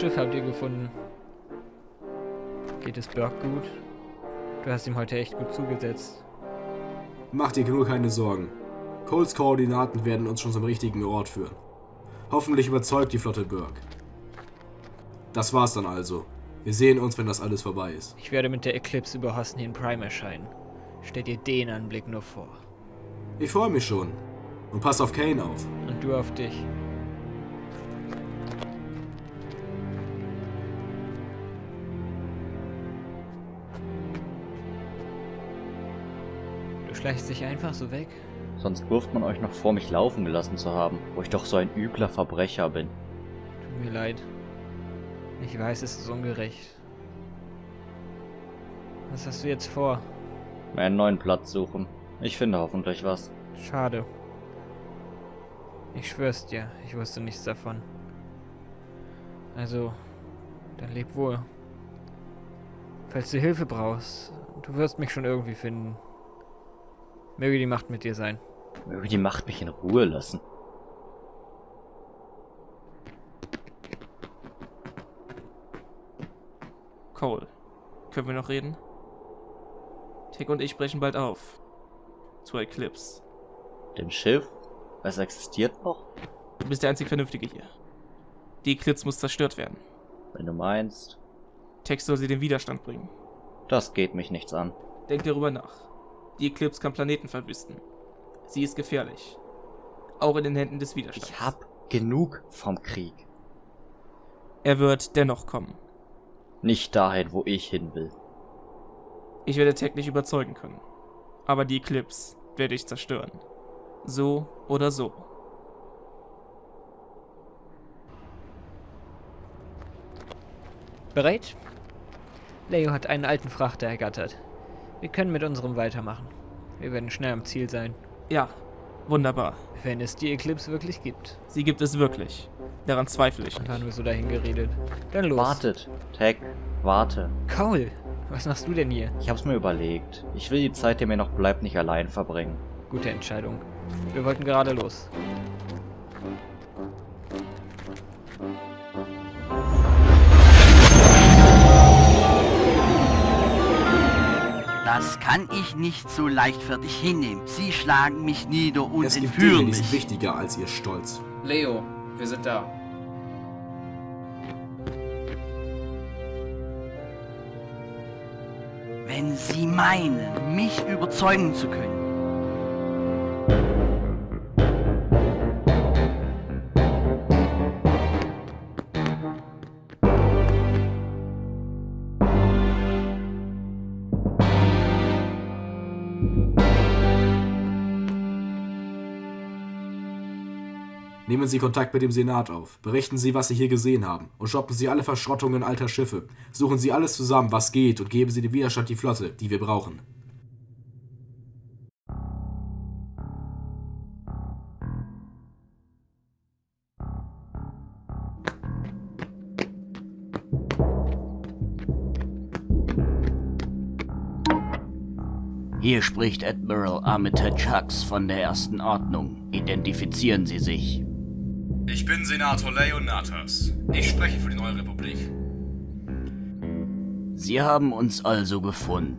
Schiff habt ihr gefunden? Geht es Burke gut? Du hast ihm heute echt gut zugesetzt. Mach dir nur keine Sorgen. Coles Koordinaten werden uns schon zum richtigen Ort führen. Hoffentlich überzeugt die Flotte Burke. Das war's dann also. Wir sehen uns, wenn das alles vorbei ist. Ich werde mit der Eclipse über Hosnian Prime erscheinen. Stell dir den Anblick nur vor. Ich freue mich schon. Und pass auf Kane auf. Und du auf dich. Du schleichst dich einfach so weg? Sonst wirft man euch noch vor, mich laufen gelassen zu haben, wo ich doch so ein übler Verbrecher bin. Tut mir leid. Ich weiß, es ist ungerecht. Was hast du jetzt vor? Mir einen neuen Platz suchen. Ich finde hoffentlich was. Schade. Ich schwör's dir, ich wusste nichts davon. Also, dann leb wohl. Falls du Hilfe brauchst, du wirst mich schon irgendwie finden. Möge die Macht mit dir sein. Möge die Macht mich in Ruhe lassen. Cole, können wir noch reden? Tick und ich brechen bald auf. Zur Eclipse. Dem Schiff? Es existiert noch? Du bist der einzig Vernünftige hier. Die Eclipse muss zerstört werden. Wenn du meinst. Tex soll sie den Widerstand bringen. Das geht mich nichts an. Denk darüber nach. Die Eclipse kann Planeten verwüsten. Sie ist gefährlich. Auch in den Händen des Widerstands. Ich hab genug vom Krieg. Er wird dennoch kommen. Nicht dahin, wo ich hin will. Ich werde Tech nicht überzeugen können. Aber die Eclipse werde ich zerstören. So oder so. Bereit? Leo hat einen alten Frachter ergattert. Wir können mit unserem weitermachen. Wir werden schnell am Ziel sein. Ja, wunderbar. Wenn es die Eclipse wirklich gibt. Sie gibt es wirklich. Daran zweifle ich Dann nicht. waren wir so dahin geredet. Dann los. Wartet, Tech, warte. Cole, was machst du denn hier? Ich hab's mir überlegt. Ich will die Zeit, die mir noch bleibt, nicht allein verbringen. Gute Entscheidung. Wir wollten gerade los. Das kann ich nicht so leichtfertig hinnehmen. Sie schlagen mich nieder und es entführen Dinge, die sind mich. wichtiger als ihr Stolz. Leo, wir sind da. Wenn Sie meinen, mich überzeugen zu können. Nehmen Sie Kontakt mit dem Senat auf. Berichten Sie, was Sie hier gesehen haben. Und stoppen Sie alle Verschrottungen alter Schiffe. Suchen Sie alles zusammen, was geht, und geben Sie dem Widerstand die Flotte, die wir brauchen. Hier spricht Admiral Armitage Hux von der Ersten Ordnung. Identifizieren Sie sich. Ich bin Senator Leonatas. Ich spreche für die neue Republik. Sie haben uns also gefunden.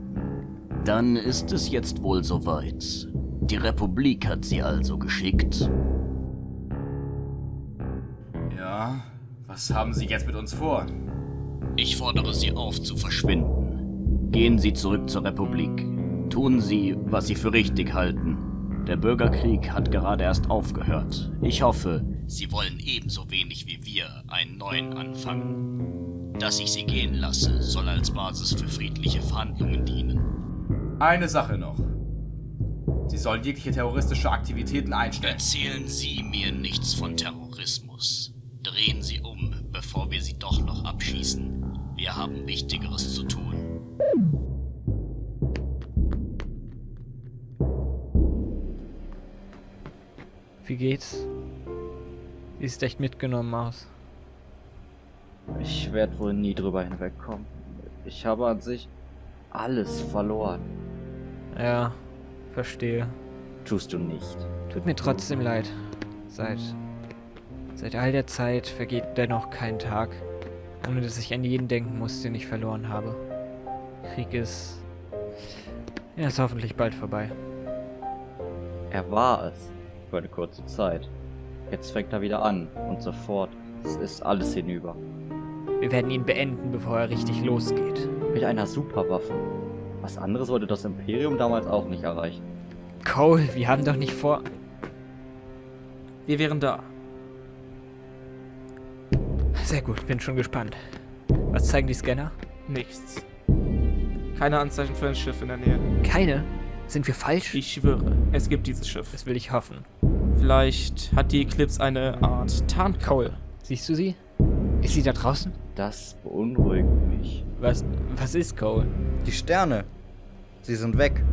Dann ist es jetzt wohl soweit. Die Republik hat Sie also geschickt. Ja, was haben Sie jetzt mit uns vor? Ich fordere Sie auf zu verschwinden. Gehen Sie zurück zur Republik. Tun Sie, was Sie für richtig halten. Der Bürgerkrieg hat gerade erst aufgehört. Ich hoffe, Sie wollen ebenso wenig wie wir einen neuen anfangen. Dass ich Sie gehen lasse, soll als Basis für friedliche Verhandlungen dienen. Eine Sache noch. Sie sollen jegliche terroristische Aktivitäten einstellen. Erzählen Sie mir nichts von Terrorismus. Drehen Sie um, bevor wir Sie doch noch abschießen. Wir haben Wichtigeres zu tun. Wie geht's? Siehst echt mitgenommen aus. Ich werde wohl nie drüber hinwegkommen. Ich habe an sich alles verloren. Ja, verstehe. Tust du nicht. Tut mir trotzdem leid. Seit. Seit all der Zeit vergeht dennoch kein Tag, Ohne dass ich an jeden denken muss, den ich verloren habe. Krieg ist... Er ist hoffentlich bald vorbei. Er war es. Für eine kurze Zeit. Jetzt fängt er wieder an. Und sofort. Es ist alles hinüber. Wir werden ihn beenden, bevor er richtig losgeht. Mit einer Superwaffe. Was anderes wollte das Imperium damals auch nicht erreichen. Cole, wir haben doch nicht vor... Wir wären da. Sehr gut, bin schon gespannt. Was zeigen die Scanner? Nichts. Keine Anzeichen für ein Schiff in der Nähe. Keine? Sind wir falsch? Ich schwöre, es gibt dieses Schiff. Das will ich hoffen. Vielleicht hat die Eclipse eine Art Tarnkappe. Siehst du sie? Ist sie da draußen? Das beunruhigt mich. Was, was ist Cole? Die Sterne. Sie sind weg.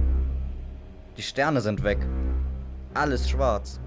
Die Sterne sind weg. Alles schwarz.